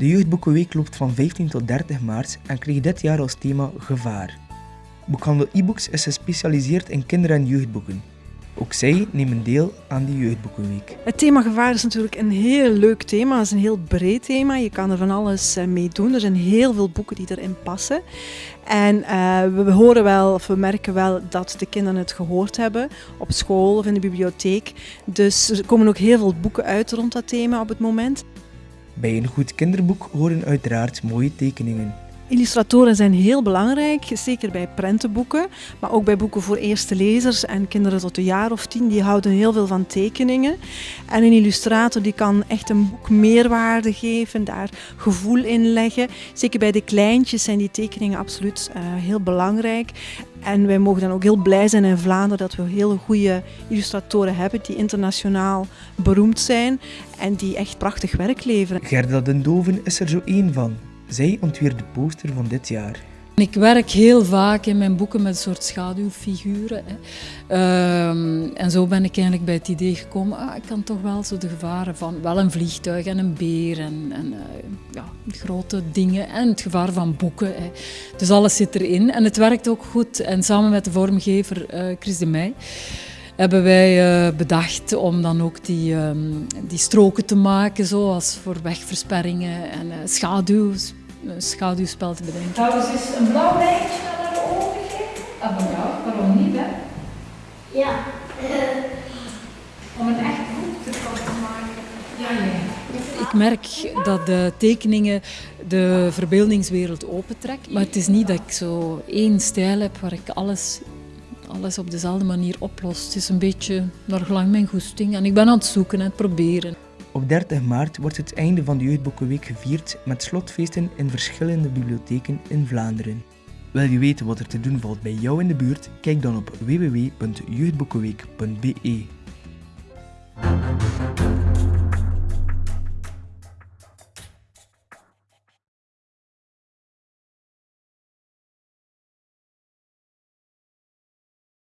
De Jeugdboekenweek loopt van 15 tot 30 maart en kreeg dit jaar als thema Gevaar. Boekhandel e-books is gespecialiseerd in kinder- en jeugdboeken. Ook zij nemen deel aan de Jeugdboekenweek. Het thema gevaar is natuurlijk een heel leuk thema. Het is een heel breed thema. Je kan er van alles eh, mee doen. Er zijn heel veel boeken die erin passen. En uh, we horen wel, of we merken wel dat de kinderen het gehoord hebben op school of in de bibliotheek. Dus er komen ook heel veel boeken uit rond dat thema op het moment. Bij een goed kinderboek horen uiteraard mooie tekeningen. Illustratoren zijn heel belangrijk, zeker bij prentenboeken, maar ook bij boeken voor eerste lezers en kinderen tot een jaar of tien. Die houden heel veel van tekeningen. En een illustrator die kan echt een boek meerwaarde geven, daar gevoel in leggen. Zeker bij de kleintjes zijn die tekeningen absoluut uh, heel belangrijk. En wij mogen dan ook heel blij zijn in Vlaanderen dat we hele goede illustratoren hebben die internationaal beroemd zijn en die echt prachtig werk leveren. Gerda den Doven is er zo één van. Zij ontwierp de poster van dit jaar. Ik werk heel vaak in mijn boeken met een soort schaduwfiguren. Um, en zo ben ik eigenlijk bij het idee gekomen, ah, ik kan toch wel zo de gevaren van wel een vliegtuig en een beer en, en uh, ja, grote dingen en het gevaar van boeken. Hè. Dus alles zit erin en het werkt ook goed. En samen met de vormgever uh, Chris de Meij hebben wij uh, bedacht om dan ook die, um, die stroken te maken, zoals voor wegversperringen en uh, schaduw, een schaduwspel te bedenken. Trouwens is een blauw lijntje naar de ogen geven? Ah, van jou, waarom niet, hè? Ja. Om een echt boek te maken. Ja, ja. Ik merk dat de tekeningen de verbeeldingswereld opentrekt, maar het is niet dat ik zo één stijl heb waar ik alles alles op dezelfde manier oplost. Het is een beetje naar gelang mijn goesting en ik ben aan het zoeken en het proberen. Op 30 maart wordt het einde van de Jeugdboekenweek gevierd met slotfeesten in verschillende bibliotheken in Vlaanderen. Wil je weten wat er te doen valt bij jou in de buurt? Kijk dan op www.jeugdboekenweek.be.